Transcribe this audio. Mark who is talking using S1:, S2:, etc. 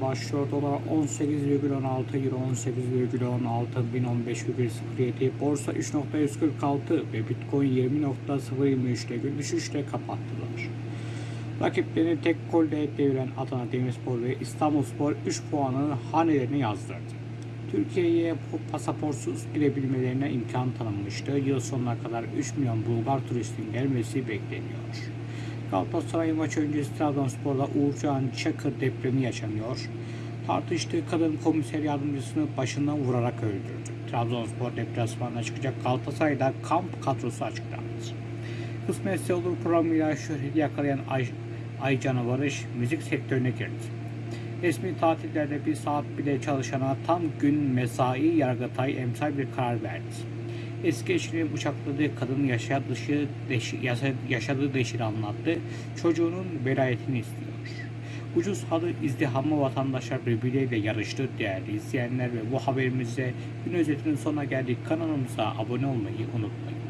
S1: işlemleri başlıyor. Dolar 18,16 Euro 18,16 1015,07 Borsa 3.146 ve Bitcoin 20.023'te gün düşüşle kapattılar. Rakiplerini tek golle deviren Adana Demirspor ve İstanbulspor 3 puanı hanelerine yazdırdı. Türkiye'ye pasaportsuz girebilmelerine imkan tanınmıştı. Yıl sonuna kadar 3 milyon Bulgar turistin gelmesi bekleniyor. Galatasaray maçı öncesi Trabzonspor'da Uğurcan Çakır depremi yaşanıyor. Tartıştığı kadın komiser yardımcısını başından vurarak öldürdü. Trabzonspor deplasmanına çıkacak Galatasaray'da kamp kadrosu açıklandı. Kısmetse olur programıyla şöhreti yakalayan Ay, Aycan'a Barış müzik sektörüne girdi. Resmi tatillerde bir saat bile çalışana tam gün mesai Yargıtay emsal bir karar verdi. Eski eşinin bıçakladığı kadın yaşadığı, dışı, deşi, yaşa- yaşadığı deşini anlattı. Çocuğunun velayetini istiyor. Ucuz halı izdihamlı vatandaşlar birbirleriyle yarıştı değerli izleyenler ve bu haberimizde gün özetinin sonuna geldik. Kanalımıza abone olmayı unutmayın.